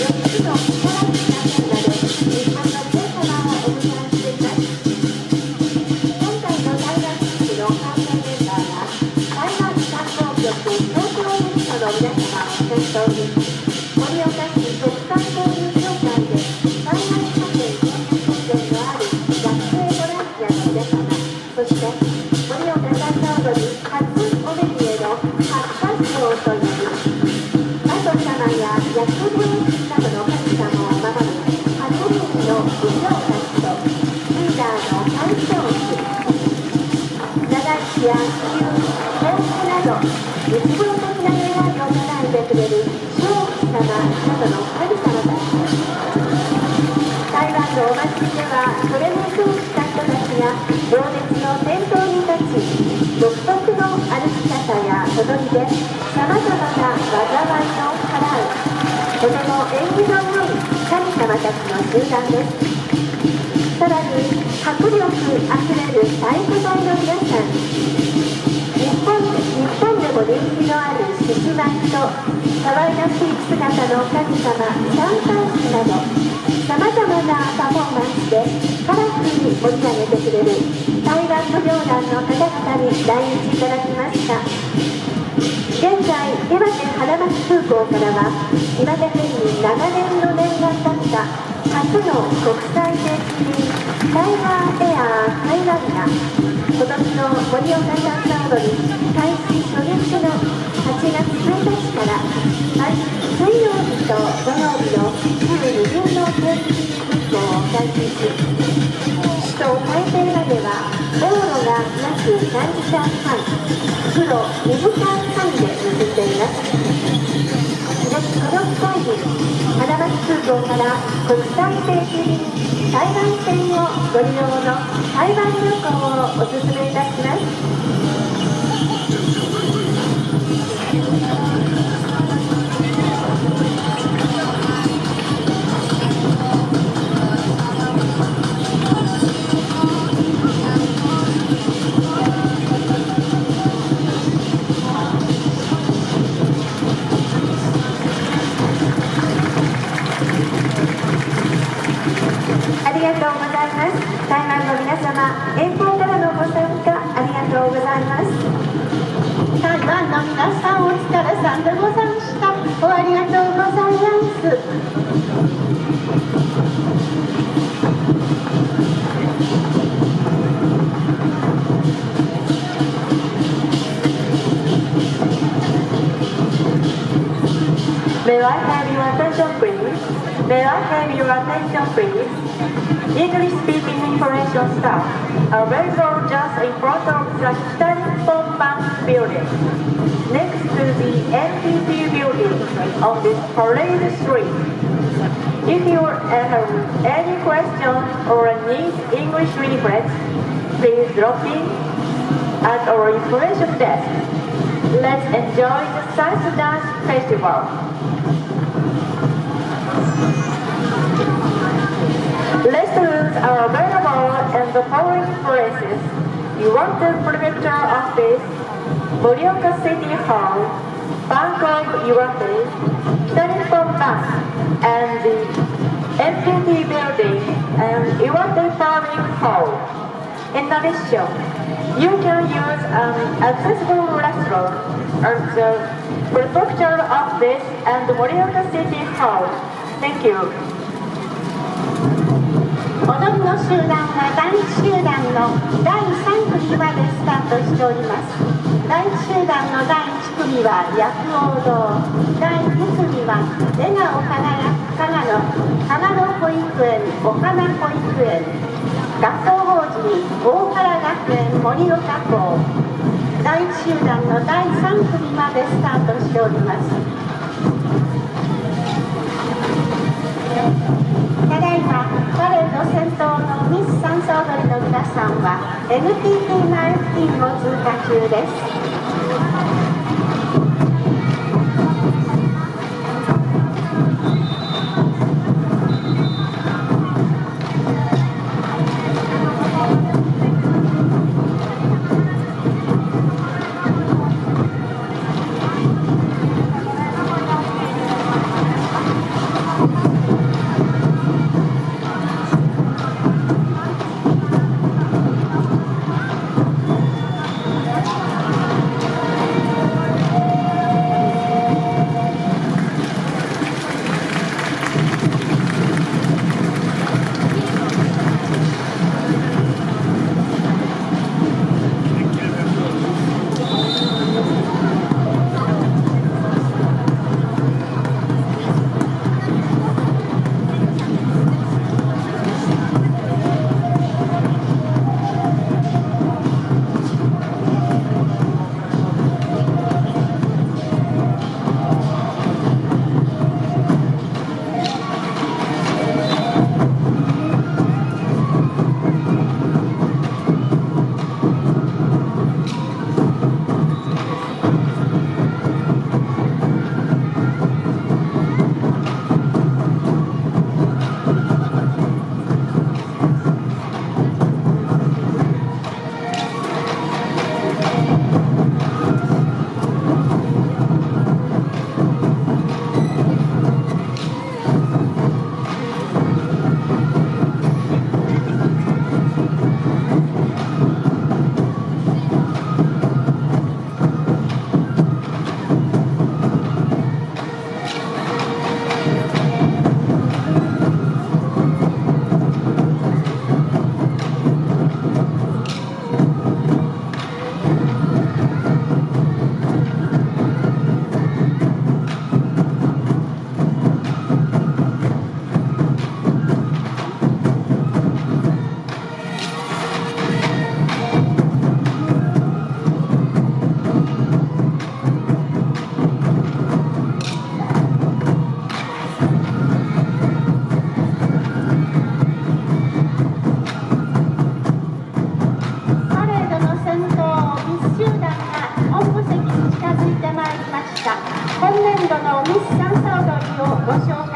やってた。とても縁起の良い神様たちの集団ですさらに迫力あふれる太鼓隊の皆さん日本日本でも人気のある獅子舞と可愛らしい姿の神様シャンタンスなどさまざまなパフォーマンスでカラフルに盛り上げてくれる台湾舞踊団の方々に来日いただきました現在岩手花巻空港からは岩手県に長年の念願だった初の国際定期便タイガーエアー台湾が今年の盛岡サンダードに開始初日の8月1日から毎水曜日と土曜日の週2便の定期便運行を開始し首都台北までは道路が約3時間半黒2時間半で結んでいますこの機会に花巻空港から国際定期便台湾線をご利用の台湾旅行をお勧めいたします。の皆さんお疲れさんでございましたおありがとうございます「May I have your attention please? May I have your attention please? English speaking information staff available just in front of the Stanford Bank building next to the NTT building on this parade street. If you have any question or need English reference, please drop in at our information desk. Let's enjoy the Salsa Dance Festival. Restrooms are available in the following places. Iwate Prefecture Office, Morioka City Hall, Bangkok Iwate, Telephone Bank, and the MPT Building and Iwate Farming Hall. In addition, you can use an accessible restroom at the Prefecture Office and Morioka City Hall. Thank you. 踊りの集団は第1集団の第3組までスタートしております 第1集団の第1組は薬王堂第2組は笑顔輝く加賀の花の保育園お花保育園学校法人大原学園盛岡校第1集団の第3組までスタートしております。ただいまパレード先頭のミス・サンソ踊りの皆さ NTT マルィンを通過中です。をご紹介します